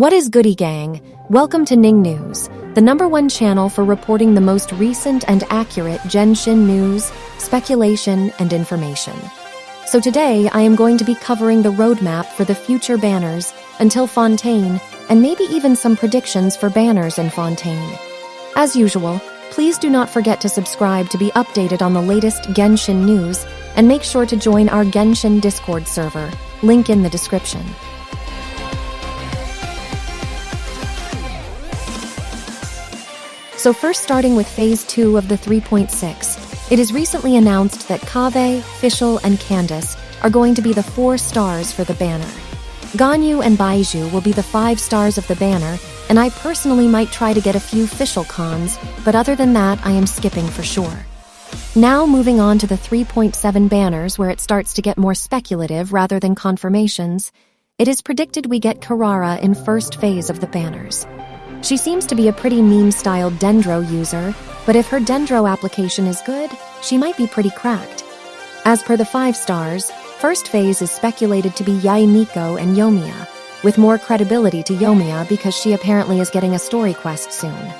What is Goody Gang? Welcome to Ning News, the number one channel for reporting the most recent and accurate Genshin news, speculation, and information. So today, I am going to be covering the roadmap for the future banners until Fontaine, and maybe even some predictions for banners in Fontaine. As usual, please do not forget to subscribe to be updated on the latest Genshin news, and make sure to join our Genshin Discord server, link in the description. So first starting with Phase 2 of the 3.6, it is recently announced that Kaveh, Fischl, and Candace are going to be the four stars for the banner. Ganyu and Baizhu will be the five stars of the banner, and I personally might try to get a few Fischl cons, but other than that, I am skipping for sure. Now moving on to the 3.7 banners where it starts to get more speculative rather than confirmations, it is predicted we get Kirara in first phase of the banners. She seems to be a pretty meme-styled Dendro user, but if her Dendro application is good, she might be pretty cracked. As per the 5 stars, first phase is speculated to be Yae Miko and Yoimiya, with more credibility to Yoimiya because she apparently is getting a story quest soon.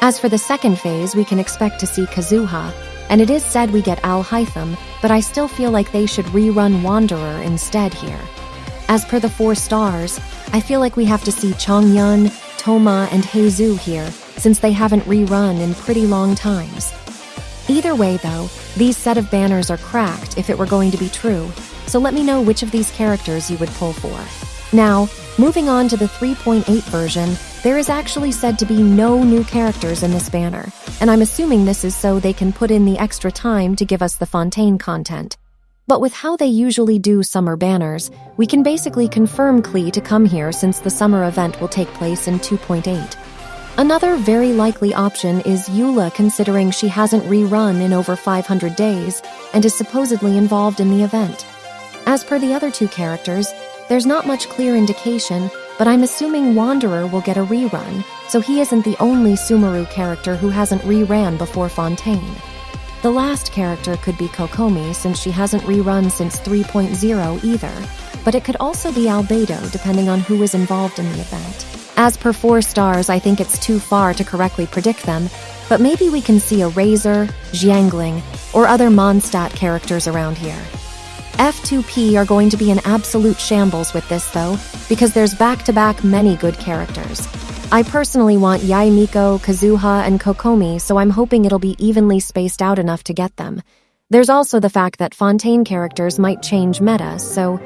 As for the second phase, we can expect to see Kazuha, and it is said we get Alhaitham, but I still feel like they should rerun Wanderer instead here. As per the 4 stars, I feel like we have to see Chongyun, Thoma, and Heizou here, since they haven't rerun in pretty long times. Either way, though, these set of banners are cracked if it were going to be true, so let me know which of these characters you would pull for. Now, moving on to the 3.8 version, there is actually said to be no new characters in this banner, and I'm assuming this is so they can put in the extra time to give us the Fontaine content. But with how they usually do summer banners, we can basically confirm Klee to come here since the summer event will take place in 2.8. Another very likely option is Eula considering she hasn't rerun in over 500 days and is supposedly involved in the event. As per the other two characters, there's not much clear indication, but I'm assuming Wanderer will get a rerun, so he isn't the only Sumeru character who hasn't reran before Fontaine. The last character could be Kokomi since she hasn't rerun since 3.0 either, but it could also be Albedo depending on who is involved in the event. As per 4 stars, I think it's too far to correctly predict them, but maybe we can see a Razor, Xiangling, or other Mondstadt characters around here. F2P are going to be an absolute shambles with this though, because there's back-to-back many good characters. I personally want Yae Miko, Kazuha, and Kokomi, so I'm hoping it'll be evenly spaced out enough to get them. There's also the fact that Fontaine characters might change meta, so